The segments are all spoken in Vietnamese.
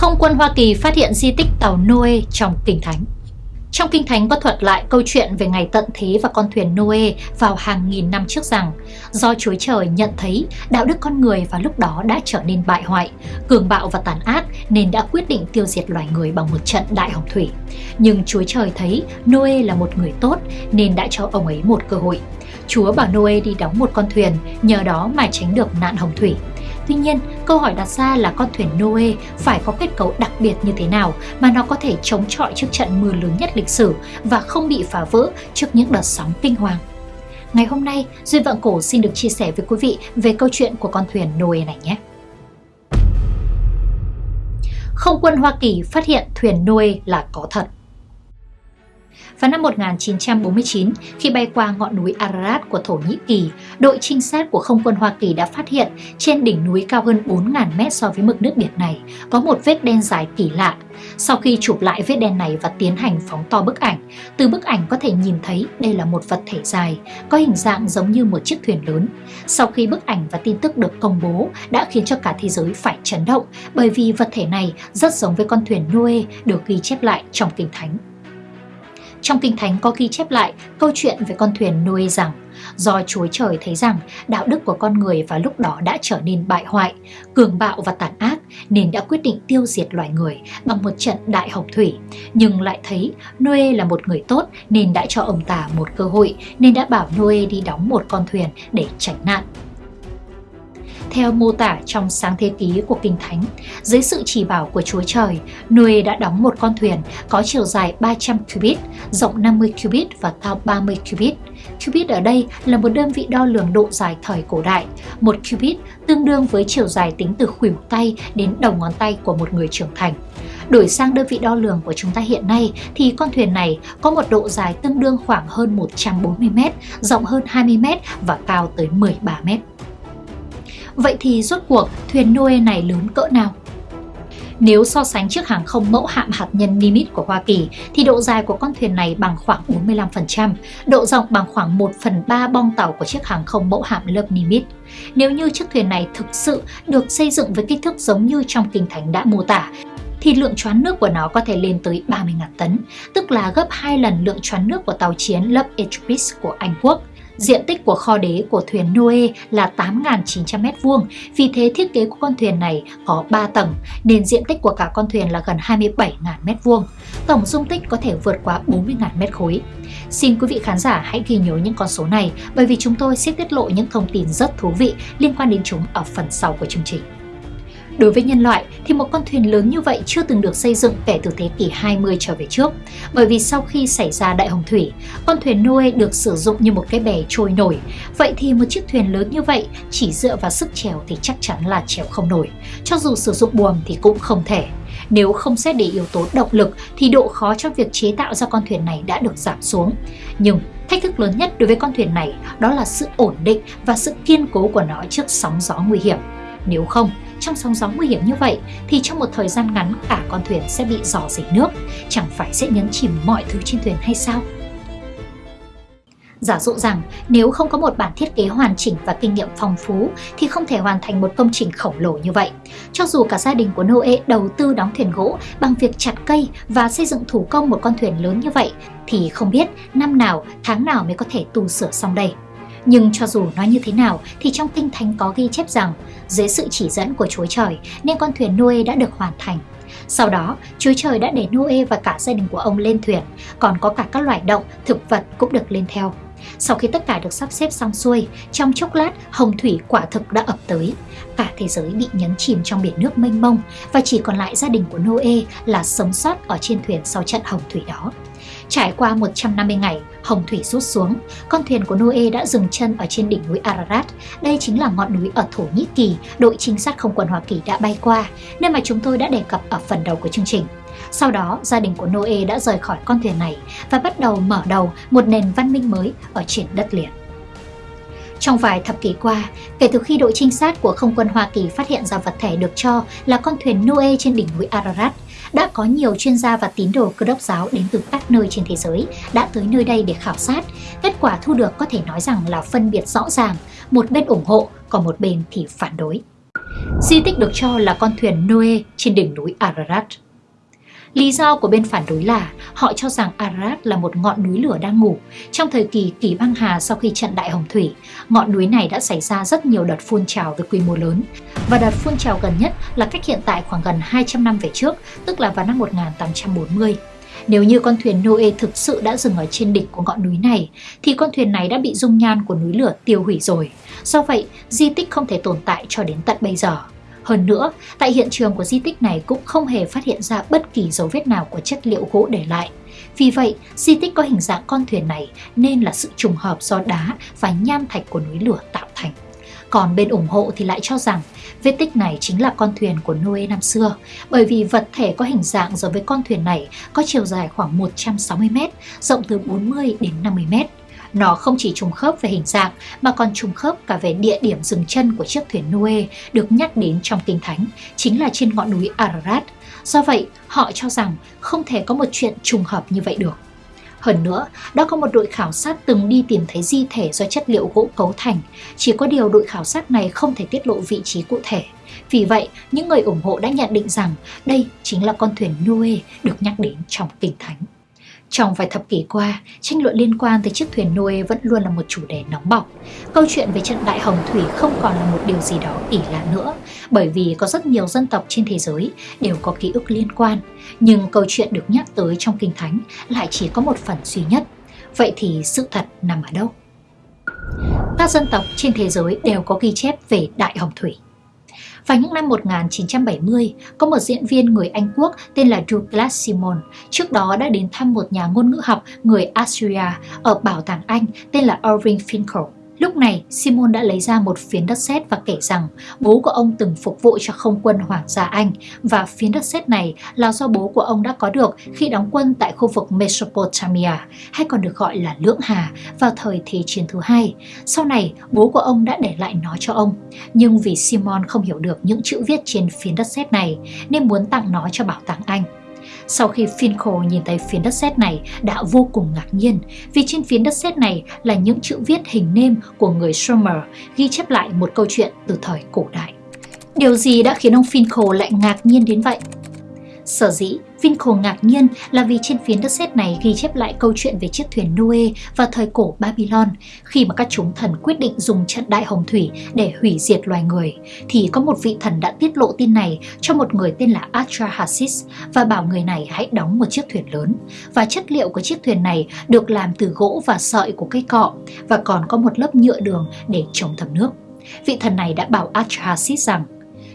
Không quân Hoa Kỳ phát hiện di tích tàu Noe trong Kinh Thánh. Trong Kinh Thánh có thuật lại câu chuyện về ngày tận thế và con thuyền Noe vào hàng nghìn năm trước rằng do Chúa Trời nhận thấy đạo đức con người vào lúc đó đã trở nên bại hoại, cường bạo và tàn ác nên đã quyết định tiêu diệt loài người bằng một trận đại hồng thủy. Nhưng Chúa Trời thấy Noe là một người tốt nên đã cho ông ấy một cơ hội. Chúa bảo Noe đi đóng một con thuyền, nhờ đó mà tránh được nạn hồng thủy. Tuy nhiên, câu hỏi đặt ra là con thuyền Noe phải có kết cấu đặc biệt như thế nào mà nó có thể chống chọi trước trận mưa lớn nhất lịch sử và không bị phá vỡ trước những đợt sóng kinh hoàng. Ngày hôm nay, Duyên Vạn Cổ xin được chia sẻ với quý vị về câu chuyện của con thuyền Noe này nhé. Không quân Hoa Kỳ phát hiện thuyền Noe là có thật. Vào năm 1949, khi bay qua ngọn núi Ararat của Thổ Nhĩ Kỳ, đội trinh sát của không quân Hoa Kỳ đã phát hiện trên đỉnh núi cao hơn 4.000 mét so với mực nước biển này có một vết đen dài kỳ lạ. Sau khi chụp lại vết đen này và tiến hành phóng to bức ảnh, từ bức ảnh có thể nhìn thấy đây là một vật thể dài, có hình dạng giống như một chiếc thuyền lớn. Sau khi bức ảnh và tin tức được công bố đã khiến cho cả thế giới phải chấn động bởi vì vật thể này rất giống với con thuyền Noe được ghi chép lại trong Kinh Thánh. Trong Kinh Thánh có ghi chép lại câu chuyện về con thuyền Noe rằng do Chúa Trời thấy rằng đạo đức của con người vào lúc đó đã trở nên bại hoại, cường bạo và tàn ác nên đã quyết định tiêu diệt loài người bằng một trận đại hồng thủy. Nhưng lại thấy Noe là một người tốt nên đã cho ông ta một cơ hội nên đã bảo Noe đi đóng một con thuyền để tránh nạn. Theo mô tả trong sáng thế ký của Kinh Thánh, dưới sự chỉ bảo của Chúa Trời, Noe đã đóng một con thuyền có chiều dài 300 cubit, rộng 50 cubit và cao 30 cubit. Cubit ở đây là một đơn vị đo lường độ dài thời cổ đại. Một cubit tương đương với chiều dài tính từ khuỷu tay đến đầu ngón tay của một người trưởng thành. Đổi sang đơn vị đo lường của chúng ta hiện nay thì con thuyền này có một độ dài tương đương khoảng hơn 140m, rộng hơn 20m và cao tới 13m. Vậy thì rốt cuộc thuyền Noe này lớn cỡ nào? Nếu so sánh chiếc hàng không mẫu hạm hạt nhân Nimitz của Hoa Kỳ thì độ dài của con thuyền này bằng khoảng 45%, độ rộng bằng khoảng 1 phần 3 bong tàu của chiếc hàng không mẫu hạm lớp Nimitz. Nếu như chiếc thuyền này thực sự được xây dựng với kích thước giống như trong Kinh Thánh đã mô tả, thì lượng choán nước của nó có thể lên tới 30.000 tấn, tức là gấp 2 lần lượng choán nước của tàu chiến lớp Etripis của Anh Quốc. Diện tích của kho đế của thuyền Noe là 8.900 m2, vì thế thiết kế của con thuyền này có 3 tầng, nên diện tích của cả con thuyền là gần 27.000 m2. Tổng dung tích có thể vượt qua 40.000 m khối. Xin quý vị khán giả hãy ghi nhớ những con số này bởi vì chúng tôi sẽ tiết lộ những thông tin rất thú vị liên quan đến chúng ở phần sau của chương trình. Đối với nhân loại thì một con thuyền lớn như vậy chưa từng được xây dựng kể từ thế kỷ 20 trở về trước. Bởi vì sau khi xảy ra đại hồng thủy, con thuyền Noe được sử dụng như một cái bè trôi nổi. Vậy thì một chiếc thuyền lớn như vậy chỉ dựa vào sức chèo thì chắc chắn là chèo không nổi. Cho dù sử dụng buồm thì cũng không thể. Nếu không xét để yếu tố động lực thì độ khó trong việc chế tạo ra con thuyền này đã được giảm xuống. Nhưng thách thức lớn nhất đối với con thuyền này đó là sự ổn định và sự kiên cố của nó trước sóng gió nguy hiểm. Nếu không, trong sóng gió nguy hiểm như vậy thì trong một thời gian ngắn cả con thuyền sẽ bị dò dỉ nước, chẳng phải sẽ nhấn chìm mọi thứ trên thuyền hay sao? Giả dụ rằng nếu không có một bản thiết kế hoàn chỉnh và kinh nghiệm phong phú thì không thể hoàn thành một công trình khổng lồ như vậy. Cho dù cả gia đình của Noe đầu tư đóng thuyền gỗ bằng việc chặt cây và xây dựng thủ công một con thuyền lớn như vậy thì không biết năm nào, tháng nào mới có thể tu sửa xong đây. Nhưng cho dù nói như thế nào thì trong kinh thánh có ghi chép rằng dưới sự chỉ dẫn của Chúa Trời nên con thuyền Noe đã được hoàn thành. Sau đó, Chúa Trời đã để Noe và cả gia đình của ông lên thuyền, còn có cả các loài động, thực vật cũng được lên theo. Sau khi tất cả được sắp xếp xong xuôi, trong chốc lát hồng thủy quả thực đã ập tới. Cả thế giới bị nhấn chìm trong biển nước mênh mông và chỉ còn lại gia đình của Noe là sống sót ở trên thuyền sau trận hồng thủy đó. Trải qua 150 ngày, hồng thủy rút xuống, con thuyền của Noe đã dừng chân ở trên đỉnh núi Ararat. Đây chính là ngọn núi ở Thổ Nhĩ Kỳ, đội trinh sát không quân Hoa Kỳ đã bay qua, nơi mà chúng tôi đã đề cập ở phần đầu của chương trình. Sau đó, gia đình của Noe đã rời khỏi con thuyền này và bắt đầu mở đầu một nền văn minh mới ở trên đất liền. Trong vài thập kỷ qua, kể từ khi đội trinh sát của không quân Hoa Kỳ phát hiện ra vật thể được cho là con thuyền Noe trên đỉnh núi Ararat, đã có nhiều chuyên gia và tín đồ cơ đốc giáo đến từ các nơi trên thế giới đã tới nơi đây để khảo sát. Kết quả thu được có thể nói rằng là phân biệt rõ ràng, một bên ủng hộ, còn một bên thì phản đối. Di tích được cho là con thuyền Noe trên đỉnh núi Ararat. Lý do của bên phản đối là họ cho rằng Ararat là một ngọn núi lửa đang ngủ. Trong thời kỳ kỷ băng hà sau khi trận Đại Hồng Thủy, ngọn núi này đã xảy ra rất nhiều đợt phun trào với quy mô lớn. Và đợt phun trào gần nhất là cách hiện tại khoảng gần 200 năm về trước, tức là vào năm 1840. Nếu như con thuyền Noe thực sự đã dừng ở trên đỉnh của ngọn núi này, thì con thuyền này đã bị dung nhan của núi lửa tiêu hủy rồi. Do vậy, di tích không thể tồn tại cho đến tận bây giờ. Hơn nữa, tại hiện trường của di tích này cũng không hề phát hiện ra bất kỳ dấu vết nào của chất liệu gỗ để lại. Vì vậy, di tích có hình dạng con thuyền này nên là sự trùng hợp do đá và nham thạch của núi lửa tạo thành. Còn bên ủng hộ thì lại cho rằng vết tích này chính là con thuyền của Noe năm xưa, bởi vì vật thể có hình dạng giống với con thuyền này có chiều dài khoảng 160m, rộng từ 40 đến 50m. Nó không chỉ trùng khớp về hình dạng mà còn trùng khớp cả về địa điểm dừng chân của chiếc thuyền Noe được nhắc đến trong Kinh Thánh, chính là trên ngọn núi Ararat. Do vậy, họ cho rằng không thể có một chuyện trùng hợp như vậy được. Hơn nữa, đã có một đội khảo sát từng đi tìm thấy di thể do chất liệu gỗ cấu thành, chỉ có điều đội khảo sát này không thể tiết lộ vị trí cụ thể. Vì vậy, những người ủng hộ đã nhận định rằng đây chính là con thuyền Noe được nhắc đến trong Kinh Thánh. Trong vài thập kỷ qua, tranh luận liên quan tới chiếc thuyền Noe vẫn luôn là một chủ đề nóng bỏng. Câu chuyện về trận Đại Hồng Thủy không còn là một điều gì đó kỳ lạ nữa, bởi vì có rất nhiều dân tộc trên thế giới đều có ký ức liên quan. Nhưng câu chuyện được nhắc tới trong Kinh Thánh lại chỉ có một phần duy nhất. Vậy thì sự thật nằm ở đâu? Các dân tộc trên thế giới đều có ghi chép về Đại Hồng Thủy. Vào những năm 1970, có một diễn viên người Anh Quốc tên là Douglas Simon, trước đó đã đến thăm một nhà ngôn ngữ học người Austria ở Bảo tàng Anh tên là Irving Finkel. Lúc này, Simon đã lấy ra một phiến đất sét và kể rằng bố của ông từng phục vụ cho không quân Hoàng gia Anh và phiến đất sét này là do bố của ông đã có được khi đóng quân tại khu vực Mesopotamia, hay còn được gọi là Lưỡng Hà, vào thời Thế chiến thứ hai. Sau này, bố của ông đã để lại nó cho ông. Nhưng vì Simon không hiểu được những chữ viết trên phiến đất sét này, nên muốn tặng nó cho Bảo tàng Anh. Sau khi Finkel nhìn thấy phiến đất sét này đã vô cùng ngạc nhiên, vì trên phiến đất sét này là những chữ viết hình nêm của người Sumer ghi chép lại một câu chuyện từ thời cổ đại. Điều gì đã khiến ông Finkel lại ngạc nhiên đến vậy? Sở dĩ Vinco ngạc nhiên là vì trên phiến đất sét này ghi chép lại câu chuyện về chiếc thuyền Noe vào thời cổ Babylon khi mà các chúng thần quyết định dùng trận đại hồng thủy để hủy diệt loài người, thì có một vị thần đã tiết lộ tin này cho một người tên là Atrahasis và bảo người này hãy đóng một chiếc thuyền lớn và chất liệu của chiếc thuyền này được làm từ gỗ và sợi của cây cọ, và còn có một lớp nhựa đường để chống thấm nước. Vị thần này đã bảo Atrahasis rằng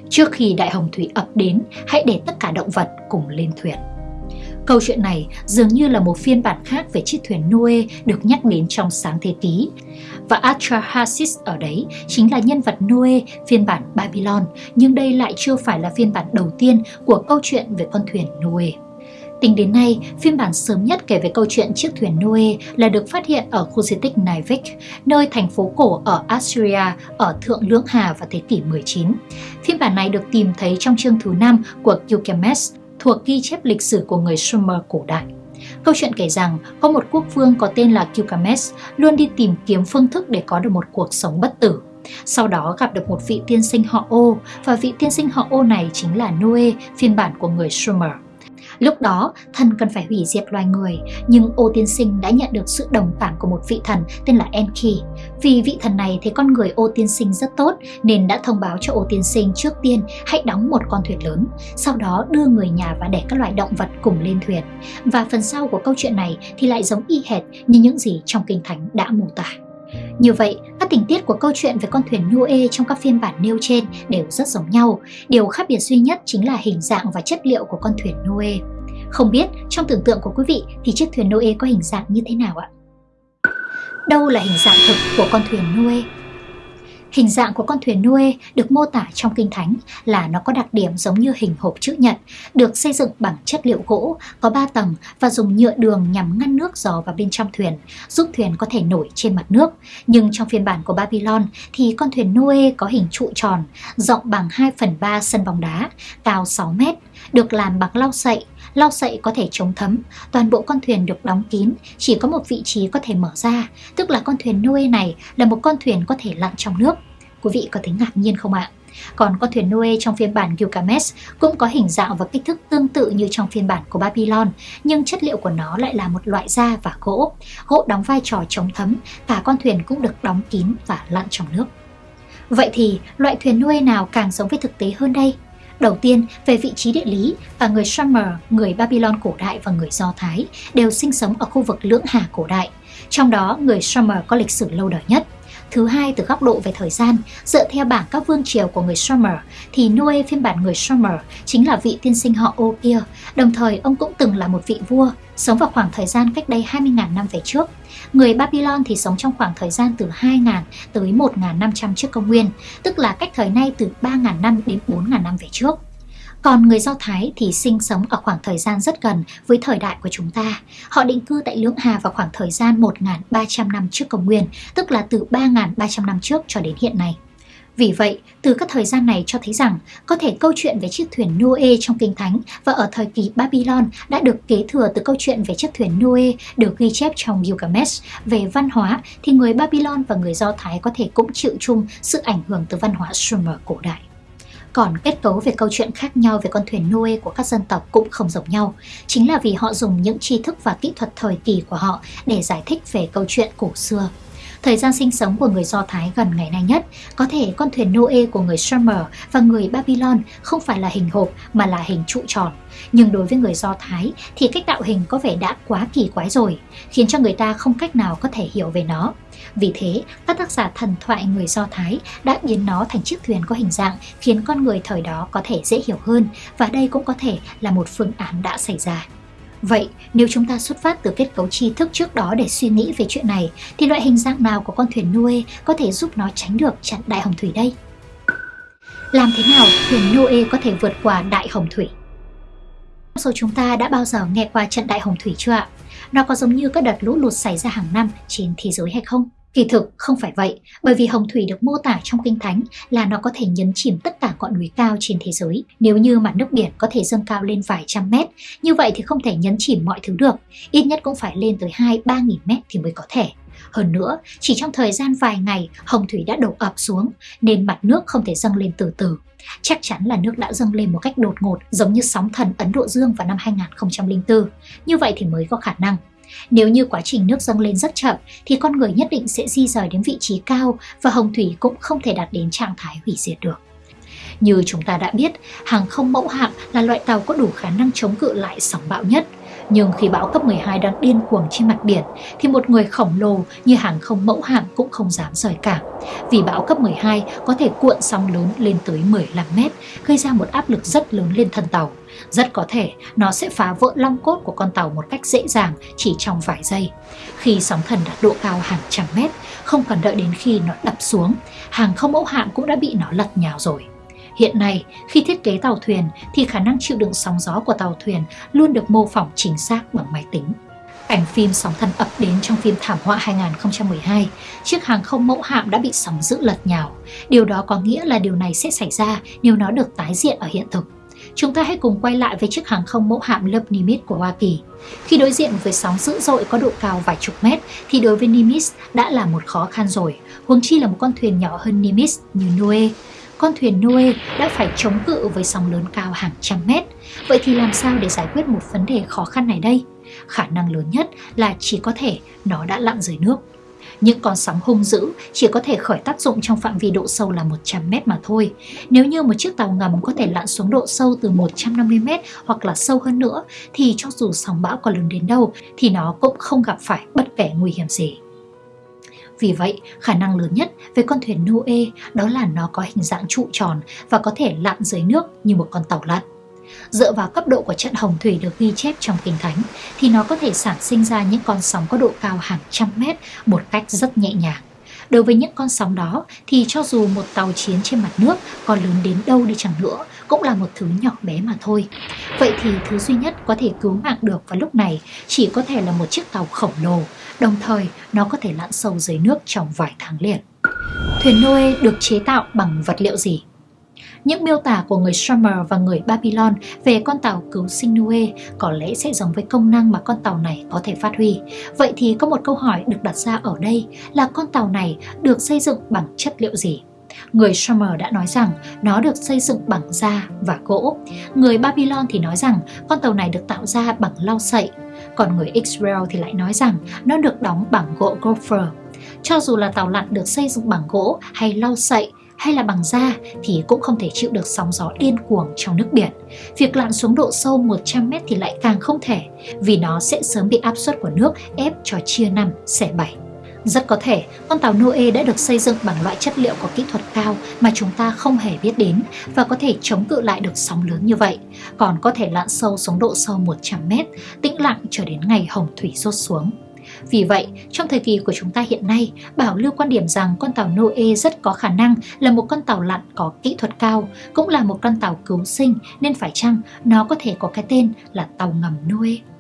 Trước khi đại hồng thủy ập đến, hãy để tất cả động vật cùng lên thuyền. Câu chuyện này dường như là một phiên bản khác về chiếc thuyền Noe được nhắc đến trong sáng thế ký. Và Atrahasis ở đấy chính là nhân vật Noe phiên bản Babylon, nhưng đây lại chưa phải là phiên bản đầu tiên của câu chuyện về con thuyền Noe. Tính đến nay, phiên bản sớm nhất kể về câu chuyện chiếc thuyền Noe là được phát hiện ở khu di tích Naivik, nơi thành phố cổ ở Assyria ở Thượng Lưỡng Hà vào thế kỷ 19. Phiên bản này được tìm thấy trong chương thứ 5 của Gilgamesh, thuộc ghi chép lịch sử của người Sumer cổ đại. Câu chuyện kể rằng có một quốc vương có tên là Gilgamesh luôn đi tìm kiếm phương thức để có được một cuộc sống bất tử. Sau đó gặp được một vị tiên sinh họ Ô và vị tiên sinh họ Ô này chính là Noe, phiên bản của người Sumer. Lúc đó, thần cần phải hủy diệt loài người, nhưng ô tiên sinh đã nhận được sự đồng cảm của một vị thần tên là Enki. Vì vị thần này thấy con người ô tiên sinh rất tốt nên đã thông báo cho ô tiên sinh trước tiên hãy đóng một con thuyền lớn, sau đó đưa người nhà và để các loài động vật cùng lên thuyền. Và phần sau của câu chuyện này thì lại giống y hệt như những gì trong Kinh Thánh đã mô tả. Như vậy, các tình tiết của câu chuyện về con thuyền Noe trong các phiên bản nêu trên đều rất giống nhau. Điều khác biệt duy nhất chính là hình dạng và chất liệu của con thuyền Noe. Không biết trong tưởng tượng của quý vị thì chiếc thuyền Noe có hình dạng như thế nào ạ? Đâu là hình dạng thực của con thuyền Noe? Hình dạng của con thuyền Noe được mô tả trong Kinh Thánh là nó có đặc điểm giống như hình hộp chữ nhật, được xây dựng bằng chất liệu gỗ, có 3 tầng và dùng nhựa đường nhằm ngăn nước dò vào bên trong thuyền, giúp thuyền có thể nổi trên mặt nước. Nhưng trong phiên bản của Babylon thì con thuyền Noe có hình trụ tròn, rộng bằng 2 phần 3 sân bóng đá, cao 6 mét, được làm bằng lau sậy, lau sậy có thể chống thấm, toàn bộ con thuyền được đóng kín, chỉ có một vị trí có thể mở ra, tức là con thuyền Noe này là một con thuyền có thể lặn trong nước. Quý vị có thấy ngạc nhiên không ạ? Còn con thuyền Noe trong phiên bản Gilgamesh cũng có hình dạng và kích thước tương tự như trong phiên bản của Babylon, nhưng chất liệu của nó lại là một loại da và gỗ. Gỗ đóng vai trò chống thấm, cả con thuyền cũng được đóng kín và lặn trong nước. Vậy thì loại thuyền Noe nào càng giống với thực tế hơn đây? Đầu tiên, về vị trí địa lý, cả người Sumer, người Babylon cổ đại và người Do Thái đều sinh sống ở khu vực lưỡng hà cổ đại. Trong đó, người Sumer có lịch sử lâu đời nhất. Thứ hai, từ góc độ về thời gian, dựa theo bảng các vương triều của người Sumer, thì Noe phiên bản người Sumer chính là vị tiên sinh họ ô kia, đồng thời ông cũng từng là một vị vua, sống vào khoảng thời gian cách đây 20.000 năm về trước. Người Babylon thì sống trong khoảng thời gian từ 2.000 tới 1.500 trước công nguyên, tức là cách thời nay từ 3.000 năm đến 4.000 năm về trước. Còn người Do Thái thì sinh sống ở khoảng thời gian rất gần với thời đại của chúng ta. Họ định cư tại Lưỡng Hà vào khoảng thời gian 1.300 năm trước công nguyên, tức là từ 3.300 năm trước cho đến hiện nay. Vì vậy, từ các thời gian này cho thấy rằng có thể câu chuyện về chiếc thuyền Noe trong Kinh Thánh và ở thời kỳ Babylon đã được kế thừa từ câu chuyện về chiếc thuyền Noe được ghi chép trong Gilgamesh. Về văn hóa thì người Babylon và người Do Thái có thể cũng chịu chung sự ảnh hưởng từ văn hóa Sumer cổ đại. Còn kết cấu về câu chuyện khác nhau về con thuyền Noe của các dân tộc cũng không giống nhau. Chính là vì họ dùng những tri thức và kỹ thuật thời kỳ của họ để giải thích về câu chuyện cổ xưa. Thời gian sinh sống của người Do Thái gần ngày nay nhất, có thể con thuyền Noe của người Sumer và người Babylon không phải là hình hộp mà là hình trụ tròn. Nhưng đối với người Do Thái thì cách tạo hình có vẻ đã quá kỳ quái rồi, khiến cho người ta không cách nào có thể hiểu về nó. Vì thế, các tác giả thần thoại người Do Thái đã biến nó thành chiếc thuyền có hình dạng khiến con người thời đó có thể dễ hiểu hơn và đây cũng có thể là một phương án đã xảy ra. Vậy, nếu chúng ta xuất phát từ kết cấu tri thức trước đó để suy nghĩ về chuyện này, thì loại hình dạng nào của con thuyền Noe có thể giúp nó tránh được chặn đại hồng thủy đây? Làm thế nào thuyền Noe có thể vượt qua đại hồng thủy? Số chúng ta đã bao giờ nghe qua trận đại hồng thủy chưa ạ? Nó có giống như các đợt lũ lụt xảy ra hàng năm trên thế giới hay không? Kỳ thực không phải vậy, bởi vì hồng thủy được mô tả trong kinh thánh là nó có thể nhấn chìm tất cả ngọn núi cao trên thế giới. Nếu như mặt nước biển có thể dâng cao lên vài trăm mét, như vậy thì không thể nhấn chìm mọi thứ được, ít nhất cũng phải lên tới 2-3 nghìn mét thì mới có thể. Hơn nữa, chỉ trong thời gian vài ngày, hồng thủy đã đổ ập xuống, nên mặt nước không thể dâng lên từ từ. Chắc chắn là nước đã dâng lên một cách đột ngột, giống như sóng thần Ấn Độ Dương vào năm 2004. Như vậy thì mới có khả năng nếu như quá trình nước dâng lên rất chậm thì con người nhất định sẽ di rời đến vị trí cao và hồng thủy cũng không thể đạt đến trạng thái hủy diệt được. Như chúng ta đã biết, hàng không mẫu hạm là loại tàu có đủ khả năng chống cự lại sóng bão nhất. Nhưng khi bão cấp 12 đang điên cuồng trên mặt biển thì một người khổng lồ như hàng không mẫu hạm cũng không dám rời cảng. Vì bão cấp 12 có thể cuộn sóng lớn lên tới 15 mét, gây ra một áp lực rất lớn lên thân tàu. Rất có thể nó sẽ phá vỡ long cốt của con tàu một cách dễ dàng chỉ trong vài giây. Khi sóng thần đạt độ cao hàng trăm mét, không cần đợi đến khi nó đập xuống, hàng không mẫu hạm cũng đã bị nó lật nhào rồi. Hiện nay, khi thiết kế tàu thuyền thì khả năng chịu đựng sóng gió của tàu thuyền luôn được mô phỏng chính xác bằng máy tính. Ảnh phim sóng thần ập đến trong phim Thảm họa 2012, chiếc hàng không mẫu hạm đã bị sóng dữ lật nhào. Điều đó có nghĩa là điều này sẽ xảy ra nếu nó được tái diện ở hiện thực. Chúng ta hãy cùng quay lại với chiếc hàng không mẫu hạm lớp Nimitz của Hoa Kỳ. Khi đối diện với sóng dữ dội có độ cao vài chục mét thì đối với Nimitz đã là một khó khăn rồi, huống chi là một con thuyền nhỏ hơn Nimitz như Noe con thuyền Noe đã phải chống cự với sóng lớn cao hàng trăm mét. Vậy thì làm sao để giải quyết một vấn đề khó khăn này đây? Khả năng lớn nhất là chỉ có thể nó đã lặn dưới nước. Những con sóng hung dữ chỉ có thể khởi tác dụng trong phạm vi độ sâu là 100 mét mà thôi. Nếu như một chiếc tàu ngầm có thể lặn xuống độ sâu từ 150 mét hoặc là sâu hơn nữa, thì cho dù sóng bão có lớn đến đâu thì nó cũng không gặp phải bất kể nguy hiểm gì. Vì vậy, khả năng lớn nhất về con thuyền Noe đó là nó có hình dạng trụ tròn và có thể lặn dưới nước như một con tàu lặn. Dựa vào cấp độ của trận hồng thủy được ghi chép trong kinh thánh thì nó có thể sản sinh ra những con sóng có độ cao hàng trăm mét một cách rất nhẹ nhàng. Đối với những con sóng đó thì cho dù một tàu chiến trên mặt nước có lớn đến đâu đi chẳng nữa cũng là một thứ nhỏ bé mà thôi. Vậy thì thứ duy nhất có thể cứu mạng được vào lúc này chỉ có thể là một chiếc tàu khổng lồ, đồng thời, nó có thể lặn sâu dưới nước trong vài tháng liền. Thuyền Noe được chế tạo bằng vật liệu gì? Những miêu tả của người Sumer và người Babylon về con tàu cứu sinh Noe có lẽ sẽ giống với công năng mà con tàu này có thể phát huy. Vậy thì có một câu hỏi được đặt ra ở đây là con tàu này được xây dựng bằng chất liệu gì? Người Sumer đã nói rằng nó được xây dựng bằng da và gỗ. Người Babylon thì nói rằng con tàu này được tạo ra bằng lau sậy. Còn người Israel thì lại nói rằng nó được đóng bằng gỗ gopher. Cho dù là tàu lặn được xây dựng bằng gỗ hay lau sậy hay là bằng da thì cũng không thể chịu được sóng gió điên cuồng trong nước biển. Việc lặn xuống độ sâu 100 mét thì lại càng không thể, vì nó sẽ sớm bị áp suất của nước ép cho chia năm, xẻ bảy. Rất có thể con tàu Noe đã được xây dựng bằng loại chất liệu có kỹ thuật cao mà chúng ta không hề biết đến và có thể chống cự lại được sóng lớn như vậy, còn có thể lặn sâu xuống độ sâu 100 mét, tĩnh lặng cho đến ngày hồng thủy rốt xuống. Vì vậy, trong thời kỳ của chúng ta hiện nay, bảo lưu quan điểm rằng con tàu Noe rất có khả năng là một con tàu lặn có kỹ thuật cao, cũng là một con tàu cứu sinh nên phải chăng nó có thể có cái tên là tàu ngầm Noe.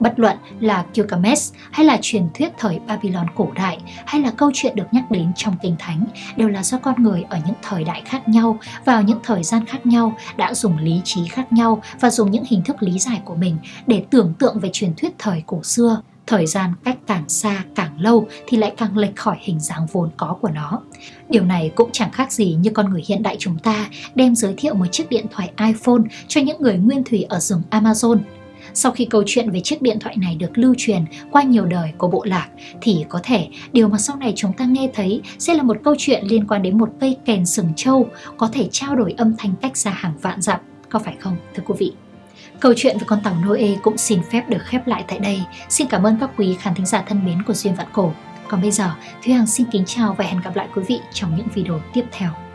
Bất luận là Gilgamesh hay là truyền thuyết thời Babylon cổ đại hay là câu chuyện được nhắc đến trong kinh thánh đều là do con người ở những thời đại khác nhau, vào những thời gian khác nhau, đã dùng lý trí khác nhau và dùng những hình thức lý giải của mình để tưởng tượng về truyền thuyết thời cổ xưa thời gian cách càng xa càng lâu thì lại càng lệch khỏi hình dáng vốn có của nó. Điều này cũng chẳng khác gì như con người hiện đại chúng ta đem giới thiệu một chiếc điện thoại iPhone cho những người nguyên thủy ở rừng Amazon. Sau khi câu chuyện về chiếc điện thoại này được lưu truyền qua nhiều đời của bộ lạc thì có thể điều mà sau này chúng ta nghe thấy sẽ là một câu chuyện liên quan đến một cây kèn sừng trâu có thể trao đổi âm thanh cách xa hàng vạn dặm, có phải không thưa quý vị? Câu chuyện về con tàu Noe cũng xin phép được khép lại tại đây. Xin cảm ơn các quý khán thính giả thân mến của Duyên Vạn Cổ. Còn bây giờ, Thúy Hằng xin kính chào và hẹn gặp lại quý vị trong những video tiếp theo.